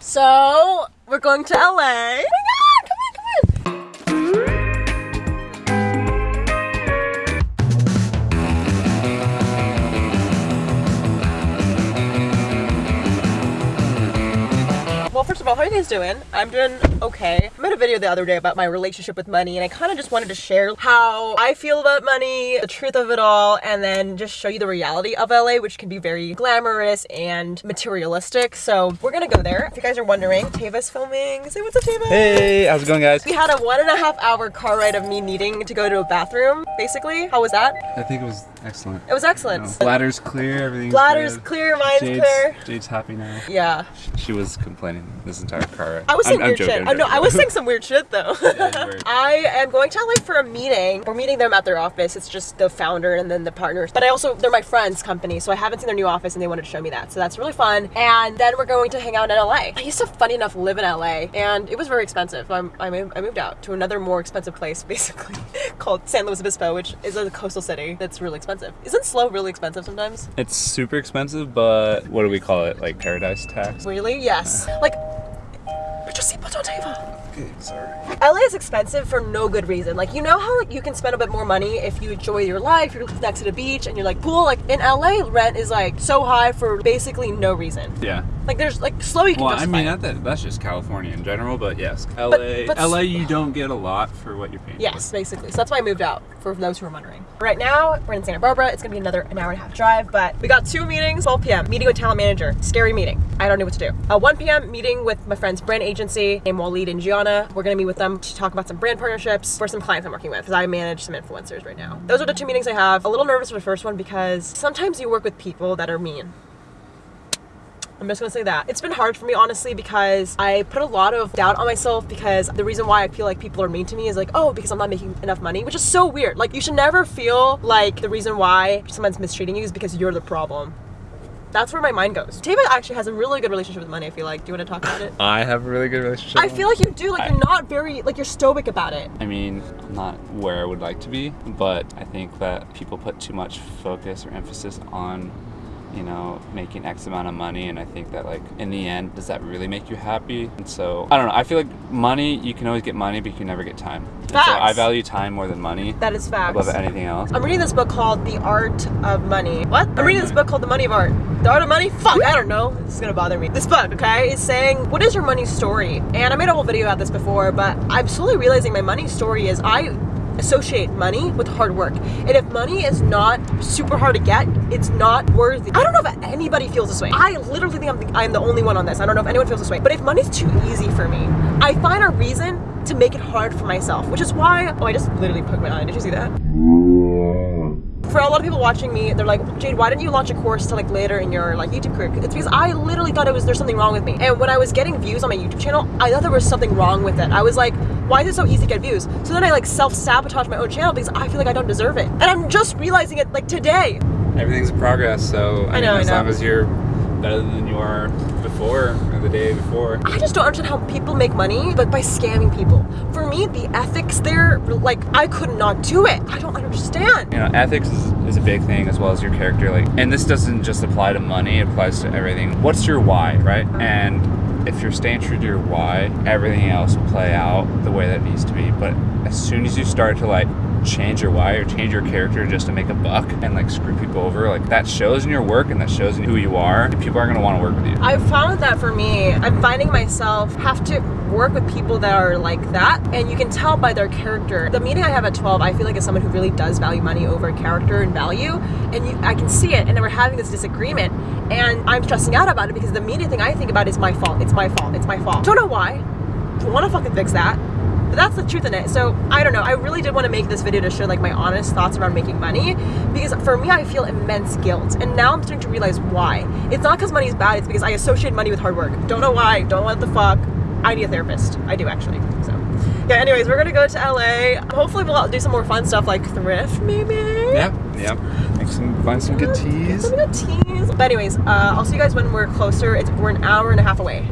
So we're going to LA. Oh of all, how are you guys doing? I'm doing okay. I made a video the other day about my relationship with money, and I kind of just wanted to share how I feel about money, the truth of it all, and then just show you the reality of LA, which can be very glamorous and materialistic. So we're gonna go there. If you guys are wondering, Tava's filming. Say what's up, Tava. Hey, how's it going, guys? We had a one and a half hour car ride of me needing to go to a bathroom, basically. How was that? I think it was excellent. It was excellent. Know, bladder's clear, everything's Bladder's good. clear, mind's Jade's, clear. Jade's happy now. Yeah. She was complaining this entire car ride. I was I'm- saying I'm weird joking, shit. I'm joking. I was saying some weird shit though. Yeah. I am going to LA for a meeting. We're meeting them at their office. It's just the founder and then the partners. But I also, they're my friend's company, so I haven't seen their new office and they wanted to show me that. So that's really fun. And then we're going to hang out in LA. I used to, funny enough, live in LA and it was very expensive. I'm, I moved I moved out to another more expensive place, basically, called San Luis Obispo, which is a coastal city that's really expensive. Isn't SLO really expensive sometimes? It's super expensive, but what do we call it? Like paradise tax? Really? Yes. Like, put your seatbelt on, Tava. Okay, sorry. LA is expensive for no good reason. Like you know how like, you can spend a bit more money if you enjoy your life, you're next to the beach and you're like pool. Like in LA, rent is like so high for basically no reason. Yeah. Like there's like SLO you can Well, I mean, not that, that's just California in general, but yes, LA, but- LA, you don't get a lot for what you're paying. Yes, basically. So that's why I moved out, for those who are wondering. Right now, we're in Santa Barbara. It's gonna be another an hour and a half drive, but we got two meetings, 12 p.m. Meeting with talent manager. Scary meeting. I don't know what to do. Uh, 1 p.m. meeting with my friend's brand agency named Waleed and Gianna. We're gonna meet with them to talk about some brand partnerships for some clients I'm working with, because I manage some influencers right now. Those are the two meetings I have. A little nervous for the first one because sometimes you work with people that are mean. I'm just gonna say that. It's been hard for me, honestly, because I put a lot of doubt on myself because the reason why I feel like people are mean to me is like, oh, because I'm not making enough money, which is so weird. Like, you should never feel like the reason why someone's mistreating you is because you're the problem. That's where my mind goes. Tava actually has a really good relationship with money, I feel like. Do you wanna talk about it? I have a really good relationship. I feel like you do. Like, I- you're not very, like, you're stoic about it. I mean, I'm not where I would like to be, but I think that people put too much focus or emphasis on, you know, making X amount of money, and I think that like in the end, does that really make you happy? And so I don't know. I feel like money, you can always get money, but you can never get time. So I value time more than money That is facts. above anything else. I'm reading this book called The Art of Money. What? I'm reading this book called The Money of Art. The Art of Money? Fuck, I don't know. This is gonna bother me. This book, okay, is saying, what is your money story? And I made a whole video about this before, but I'm slowly realizing my money story is I associate money with hard work. And if money is not super hard to get, it's not worthy. I don't know if anybody feels this way. I literally think I'm the, I'm the only one on this. I don't know if anyone feels this way. But if money's too easy for me, I find a reason to make it hard for myself, which is why, oh, I just literally poked my eye. Did you see that? for a lot of people watching me, they're like, Jade, why didn't you launch a course to like later in your like YouTube career? It's because I literally thought it was there's something wrong with me. And when I was getting views on my YouTube channel, I thought there was something wrong with it. I was like, why is it so easy to get views? So then I like self-sabotage my own channel because I feel like I don't deserve it. And I'm just realizing it like today. Everything's a progress, so I, I know, mean, as I know. long as you're better than you are before or the day before. I just don't understand how people make money, but by scamming people. For me, the ethics there, like I could not do it. I don't understand. you know ethics is, is a big thing as well as your character like and this doesn't just apply to money it applies to everything what's your why right uh-huh. and if you're staying true to your why everything else will play out the way that needs to be. But as soon as you start to like change your why or change your character just to make a buck and like screw people over like that shows in your work and that shows in who you are people aren't going to want to work with you I found that for me, I'm finding myself have to work with people that are like that, and you can tell by their character. The meeting I have at 12, I feel like is someone who really does value money over character and value, and you, I can see it. And then we're having this disagreement, and I'm stressing out about it because the immediate thing I think about is my fault. It's my fault. It's my fault. Don't know why. Want to fucking fix that. But that's the truth in it. So I don't know. I really did want to make this video to share like my honest thoughts around making money because for me, I feel immense guilt, and now I'm starting to realize why. It's not because money is bad. It's because I associate money with hard work. Don't know why. Don't know what the fuck. I need a therapist. I do actually. So yeah. Anyways, we're gonna go to LA. Hopefully, we'll do some more fun stuff like thrift, maybe. yeah yeah make some find some good tees Some good tees. But anyways, uh, I'll see you guys when we're closer. It's we're an hour and a half away.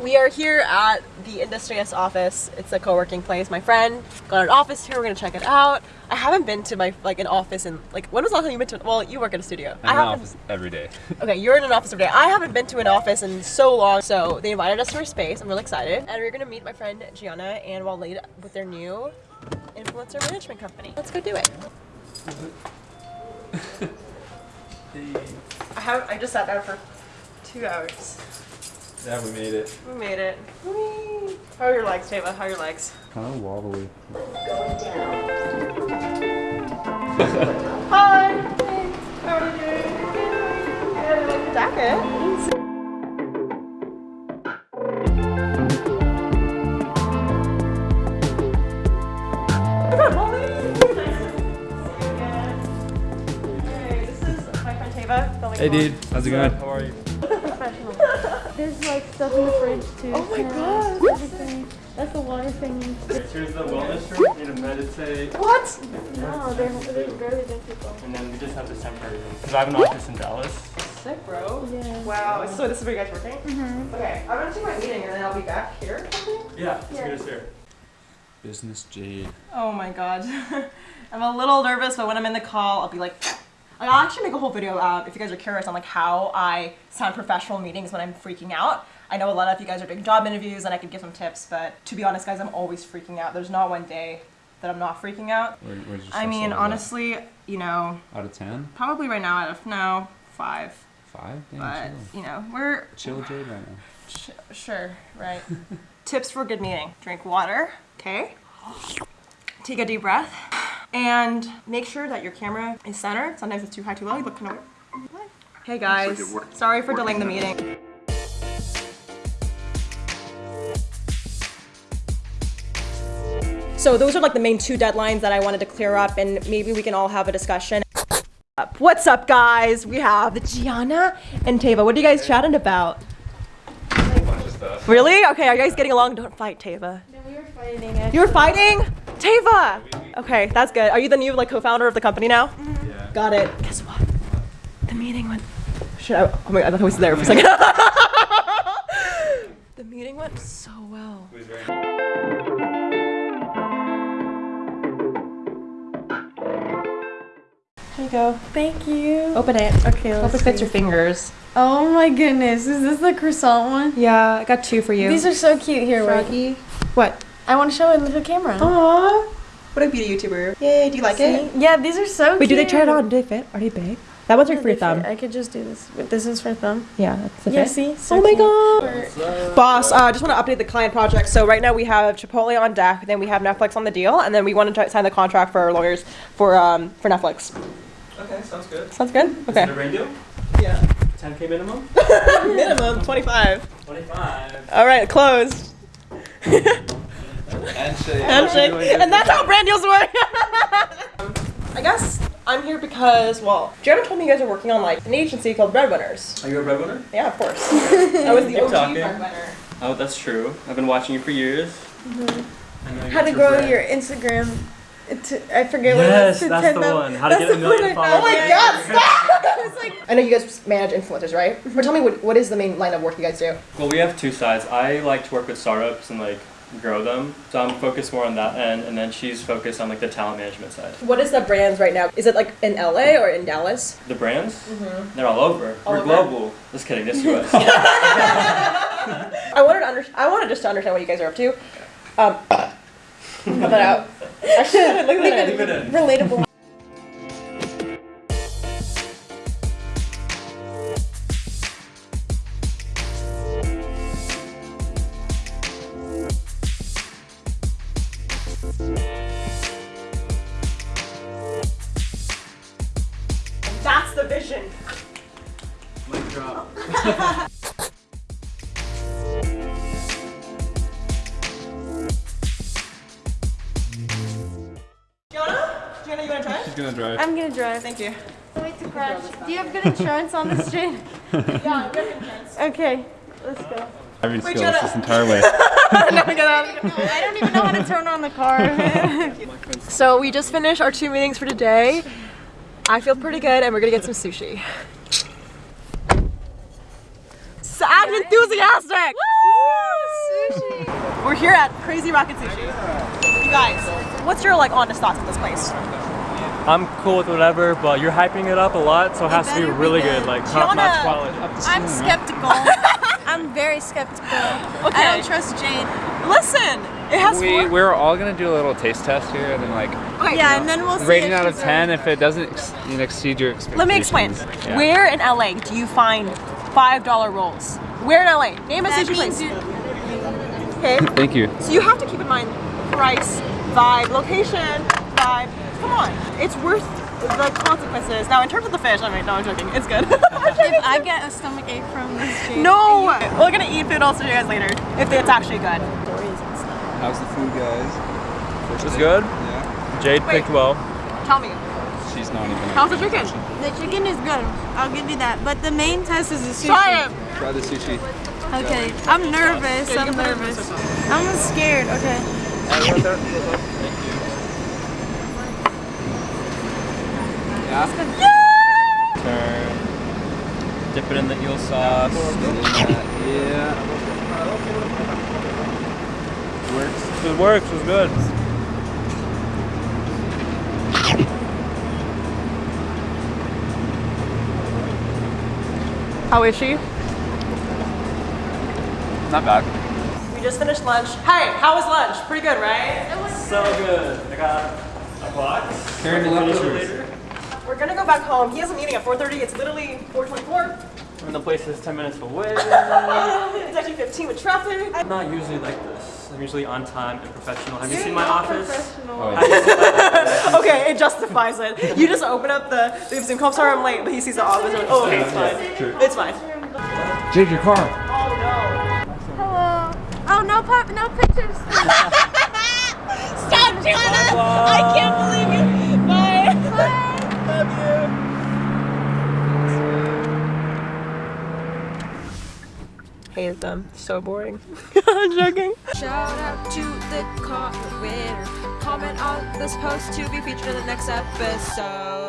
we are here at the Industrious office. It's a co-working place. My friend got an office here. We're gonna check it out. I haven't been to my like an office in like when was the last time you went to? Well, you work at a studio. I'm in haven't- office every day. Okay, you're in an office every day. I haven't been to an office in so long, so they invited us to their space. I'm really excited, and we're gonna meet my friend Gianna and Waleed with their new influencer management company. Let's go do it. I have. I just sat down for two hours. Yeah, we made it. We made it. Whee! How are your legs, Tava? How are your legs? Kind of wobbly. Hi. How are you doing? Good. I like the jacket. Look at Molly. Nice to see you again. Hey, my friend Hey, dude. How's it going? How are you? professional. There's like stuff in the fridge too. Oh my snacks, God. Everything. That's the water thing. Here's the wellness room. You need to meditate. What? No, they're, they're barely there people. And then we just have this temporary room. Because I have an office in Dallas. Sick, bro. Yeah. Wow. So this is where you guys are working? Mm-hmm. Okay, I'm gonna take my meeting and then I'll be back here. Yeah, it's Yeah. good here. Business Jade. Oh my god. I'm a little nervous, but when I'm in the call, I'll be like, I'll actually make a whole video uh, if you guys are curious on like how I sound professional meetings when I'm freaking out. I know a lot of you guys are doing job interviews and I could give some tips, but to be honest, guys, I'm always freaking out. There's not one day that I'm not freaking out. Where, where's your I mean, level at? honestly, you know, Out of 10? probably right now out of no five, 5? Damn, but chill. you know, we're Chill Jade right now. Sh- sure, right. Tips for a good meeting drink water, okay? Take a deep breath. And make sure that your camera is centered. Sometimes it's too high, too low. You look kind of weird. Hey guys, sorry for delaying the meeting. So those are like the main two deadlines that I wanted to clear up and maybe we can all have a discussion. What's up guys? We have Gianna and Tava. What are you guys chatting about? Really? Okay, are you guys getting along? Don't fight, Tava. No, we were fighting. Actually. You were fighting? Tava! Okay, that's good. Are you the new like co-founder of the company now? Yeah. Got it. Guess what? The meeting went. Shit, I, oh my god, I thought I was there for a second. go. Thank you. Open it. Okay, Hope it fits see. your fingers. Oh my goodness, is this the croissant one? Yeah, I got two for you. These are so cute. Here, wait. What? I want to show it in the camera. Aww. What a beauty YouTuber. Yay, do you like it? Yeah, these are so cute. Wait, do they try it on? Do they fit? Are they big? That one's like for your thumb. I could just do this. But this is for thumb. Yeah, that's the Yeah, fit. see? So oh my god. Boss, I uh, just want to update the client project. So right now we have Chipotle on deck, then we have Netflix on the deal, and then we want to sign the contract for our lawyers for um for Netflix. Okay, sounds good. Sounds good. Is it Okay. a rain deal? Yeah. 10k minimum? Minimum twenty five. 25. All right, closed. Handshake. Handshake. And that's how brand deals work. I guess I'm here because well, Jared told me you guys are working on like an agency called Breadwinners. Are you a breadwinner? Yeah, of course. I was the Keep OG talking. breadwinner. Oh, that's true. I've been watching you for years. Mm-hmm. I know you How to grow bread. your Instagram. To, I forget what it Yes, is. to that's 10,000 the one. How to That's get a the million one I- Oh my god, stop! It's like- I know you guys manage influencers, right? But tell me what, what is the main line of work you guys do? Well, we have two sides. I like to work with startups and like grow them. So I'm focused more on that end, and then she's focused on like the talent management side. What is the brands right now? Is it like in LA or in Dallas? The brands, Mm -hmm. they're all over. Mm-hmm. All We're over. global. Just kidding. Just US. I wanted to under- I wanted just to understand what you guys are up to. Um, cut that out. Actually, look at that. Relatable. She's gonna drive. I'm gonna drive. Thank you. Wait to crash. Do you have good insurance on the street? Yeah, we have insurance. Okay, let's go. Driving Wait, skills Jenna. this entire way. no, we get out. No, I don't even know how to turn on the car. So we just finished our two meetings for today. I feel pretty good, and we're gonna get some sushi. So I'm enthusiastic. Woo! Sushi! We're here at Crazy Rockin' Sushi. You guys, what's your like honest thoughts on this place? I'm cool with whatever, but you're hyping it up a lot, so it has to be better be really good. good, like top notch quality. I'm mm. skeptical. I'm very skeptical. Okay. I don't trust Jade. Listen, it has We four. we're all gonna do a little taste test here, and then like Okay, Yeah, and then we'll rating out of ten. If it doesn't ex- you know, exceed your expectations. Let me explain. Yeah. Where in LA do you find five dollar rolls? Where in LA? Name a That sushi means place. Okay. Thank you. So you have to keep in mind price, vibe, location, vibe. Come on, it's worth the consequences. Now, in terms of the fish, I mean, no, I'm joking. It's good. I'm. If I get a stomach ache from this Jade. no, we're gonna eat food. I'll show you guys later if it's actually good. How's the food, guys? It was good. Yeah. Jade Wait. picked well. Tell me, She's not even. how's the chicken? The chicken is good. I'll give you that. But the main test is the sushi. Try it. Try the sushi. Okay. I'm nervous. Yeah, I'm can put it in nervous. I'm scared. Okay. Yeah. Turn. Dip it in the eel sauce. Yeah. Works. It works. It was good. How is she? Not bad. We just finished lunch. Hey, how was lunch? Pretty good, right? So good. I got a box. Carry the leftovers. We're gonna go back home. He has a meeting at 4:30. It's literally 4:24. And the place is 10 minutes away. It's actually 15 with traffic. I'm not usually like this. I'm usually on time and professional. Have you seen my office? Oh, Have you seen my office? Okay, it justifies it. You just open up the, the Zoom call. Sorry, I'm late, but he sees the office. and like, oh, okay, it's fine. It's fine. Jade, your car. Oh no. Hello. Oh no, pop, no pictures. Stop, Gianna! I can't believe you. Hated them. So boring. I'm joking. Shout out to the comment winner. Comment on this post to be featured in the next episode.